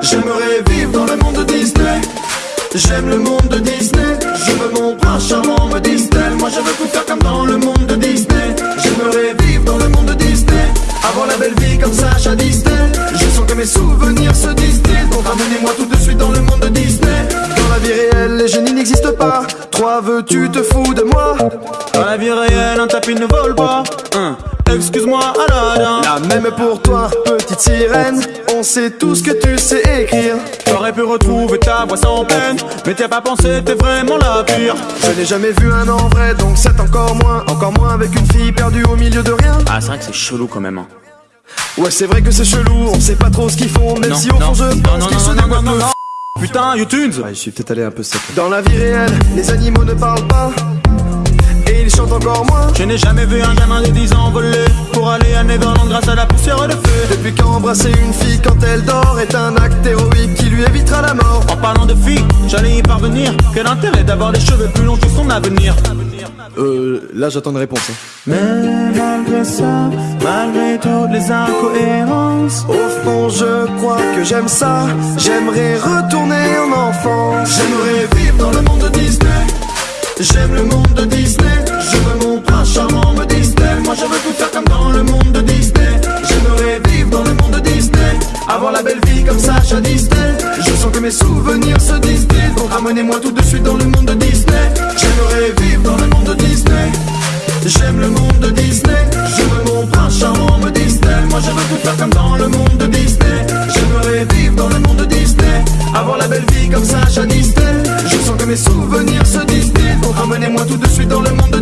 J'aimerais vivre dans le monde de Disney. J'aime le monde de Disney. Je veux mon prince charmant me disent-elles. Moi je veux tout faire comme dans le monde de Disney. J'aimerais vivre dans le monde de Disney. Avoir la belle vie comme Sacha Disney Je sens que mes souvenirs se distillent. Donc ramenez-moi tout de suite dans le monde de Disney. Vie réelle, les génies n'existent pas. Toi veux-tu te fous de moi Dans la vie réelle, un tapis ne vole pas. Hein. Excuse-moi, Aladdin. La même pour toi, petite sirène. On sait tout ce que tu sais écrire. T'aurais pu retrouver ta voix sans peine, mais t'as pas pensé, t'es vraiment la pire. Je n'ai jamais vu un en vrai, donc c'est encore moins. Encore moins avec une fille perdue au milieu de rien. Ah, c'est vrai que c'est chelou quand même. Hein. Ouais, c'est vrai que c'est chelou, on sait pas trop ce qu'ils font, même Non, si au fond je pense qu'ils se non, non. Putain, YouTunes Ouais, je suis peut-être allé un peu sec. Dans la vie réelle, les animaux ne parlent pas. Et ils chantent encore moins. Je n'ai jamais vu un gamin de 10 ans voler pour aller à Neverland grâce à la poussière de feu. Depuis qu'embrasser une fille quand elle dort est un acte héroïque qui lui évitera la mort. En parlant de filles, j'allais y parvenir. Quel intérêt d'avoir les cheveux plus longs que son avenir? Euh, là j'attends une réponse. hein. Mais malgré ça, malgré toutes les incohérences, Au fond, je crois que j'aime ça. J'aimerais retourner en enfance. J'aimerais vivre dans le monde de Disney. J'aime le monde de Disney. Je veux mon prince charmant me Disney. Moi, je veux tout faire comme dans le monde de Disney. J'aimerais vivre dans le monde de Disney. Avoir la belle vie comme Sacha Disney. Je sens que mes souvenirs se distillent. Donc ramenez-moi tout de suite dans le monde de Disney. J'aimerais vivre dans le Emmenez-moi tout de suite dans le monde